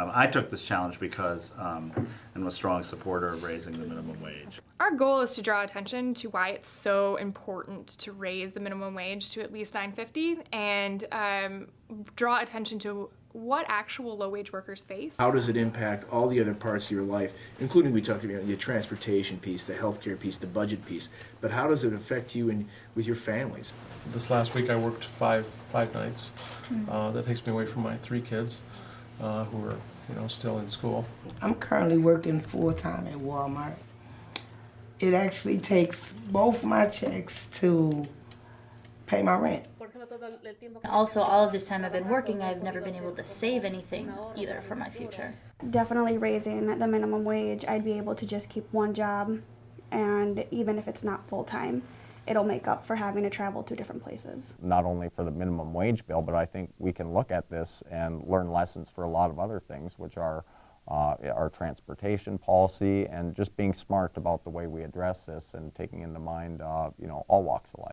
Um, I took this challenge because um, I'm a strong supporter of raising the minimum wage. Our goal is to draw attention to why it's so important to raise the minimum wage to at least 9.50 and um, draw attention to what actual low-wage workers face. How does it impact all the other parts of your life, including we talked about the transportation piece, the healthcare piece, the budget piece, but how does it affect you and with your families? This last week I worked five five nights. Uh, that takes me away from my three kids uh, who are you know still in school. I'm currently working full time at Walmart. It actually takes both my checks to pay my rent. Also, all of this time I've been working, I've never been able to save anything either for my future. definitely raising the minimum wage, I'd be able to just keep one job, and even if it's not full time, it'll make up for having to travel to different places. not only for the minimum wage bill, but I think we can look at this and learn lessons for a lot of other things, which are uh, our transportation policy and just being smart about the way we address this and taking into mind, uh, you know, all walks of life.